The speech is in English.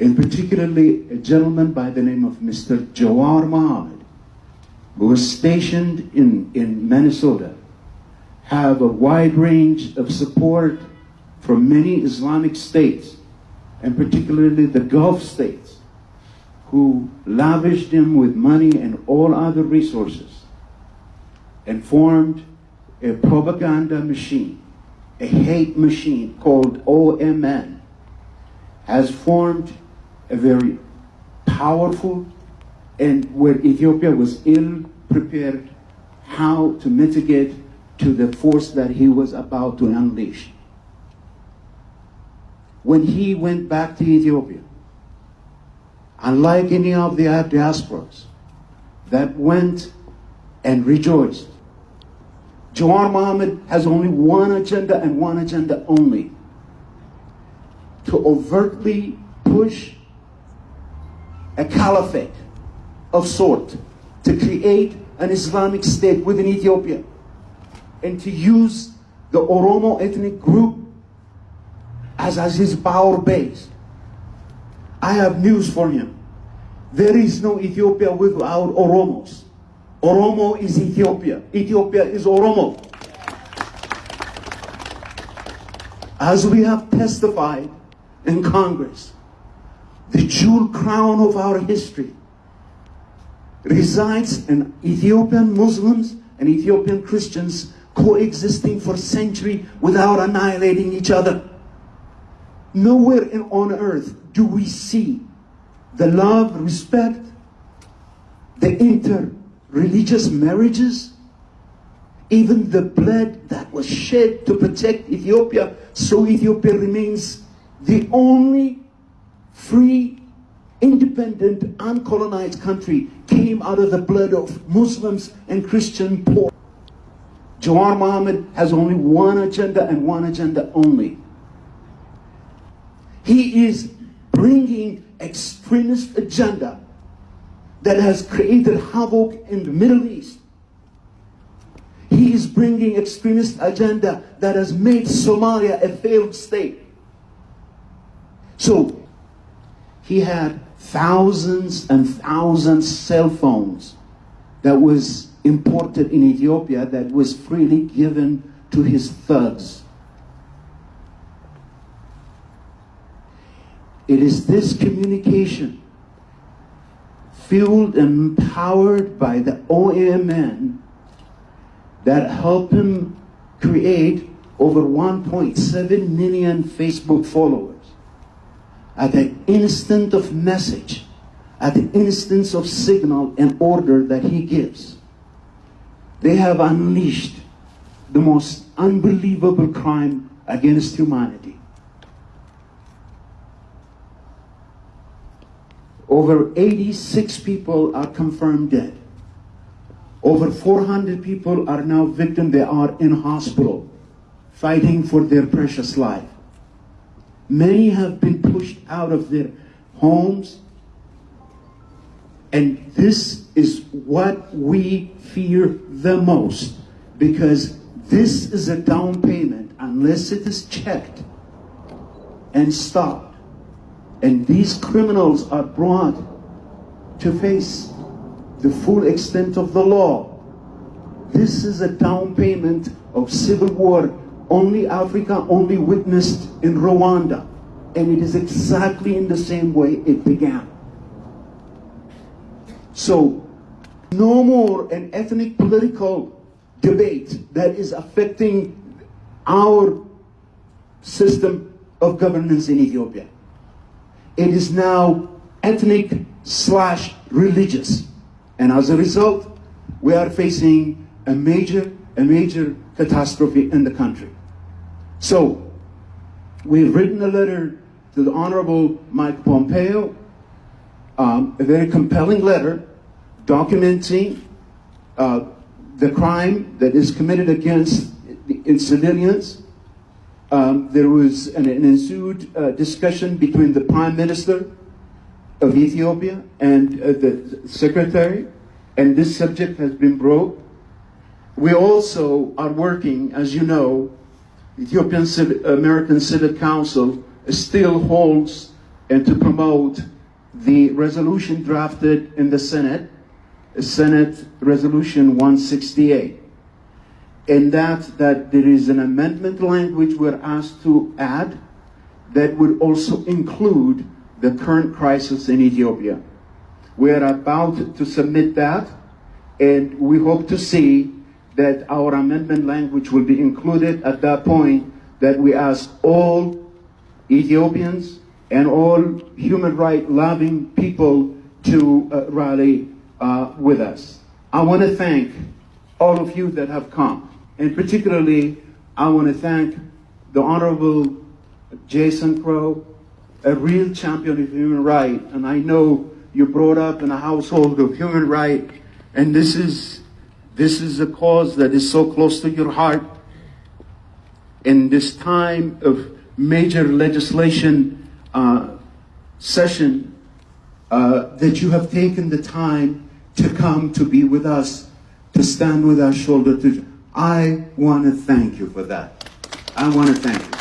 and particularly a gentleman by the name of Mr. Jawar Mohammed, who was stationed in, in Minnesota, have a wide range of support from many Islamic states, and particularly the Gulf states, who lavished him with money and all other resources and formed a propaganda machine, a hate machine called OMN, has formed a very powerful and where Ethiopia was ill prepared how to mitigate to the force that he was about to unleash. When he went back to Ethiopia, unlike any of the diasporas that went and rejoiced, Jawar Mohammed has only one agenda and one agenda only to overtly push a caliphate of sort to create an Islamic state within Ethiopia and to use the Oromo ethnic group as, as his power base. I have news for him. There is no Ethiopia without Oromos. Oromo is Ethiopia. Ethiopia is Oromo. As we have testified in Congress, the jewel crown of our history resides in Ethiopian Muslims and Ethiopian Christians coexisting for centuries without annihilating each other. Nowhere in, on earth do we see the love, respect, the inter-religious marriages, even the blood that was shed to protect Ethiopia, so Ethiopia remains the only free, independent, uncolonized country came out of the blood of Muslims and Christian poor. Jawar Mohammed has only one agenda and one agenda only. He is bringing extremist agenda that has created havoc in the Middle East. He is bringing extremist agenda that has made Somalia a failed state. So he had thousands and thousands cell phones that was imported in Ethiopia that was freely given to his thugs. It is this communication fueled and empowered by the OMN that helped him create over 1.7 million Facebook followers at the instant of message, at the instance of signal and order that he gives. They have unleashed the most unbelievable crime against humanity. Over 86 people are confirmed dead. Over 400 people are now victims. They are in hospital fighting for their precious life. Many have been pushed out of their homes. And this is what we fear the most because this is a down payment unless it is checked and stopped. And these criminals are brought to face the full extent of the law. This is a down payment of civil war only Africa only witnessed in Rwanda. And it is exactly in the same way it began. So, no more an ethnic political debate that is affecting our system of governance in Ethiopia. It is now ethnic slash religious. And as a result, we are facing a major, a major catastrophe in the country. So, we've written a letter to the Honorable Mike Pompeo, um, a very compelling letter documenting uh, the crime that is committed against the, civilians. Um, there was an, an ensued uh, discussion between the Prime Minister of Ethiopia and uh, the Secretary, and this subject has been brought. We also are working, as you know, Ethiopian Civic, American Civic Council still holds and to promote the resolution drafted in the Senate, uh, Senate Resolution 168. In that, that there is an amendment language we're asked to add that would also include the current crisis in Ethiopia. We are about to submit that, and we hope to see that our amendment language will be included at that point that we ask all Ethiopians and all human right loving people to uh, rally uh, with us. I want to thank all of you that have come, and particularly I want to thank the Honorable Jason Crow, a real champion of human rights, and I know you brought up in a household of human rights, and this is this is a cause that is so close to your heart. In this time of major legislation uh, session, uh, that you have taken the time to come to be with us, to stand with us shoulder to. I want to thank you for that. I want to thank you.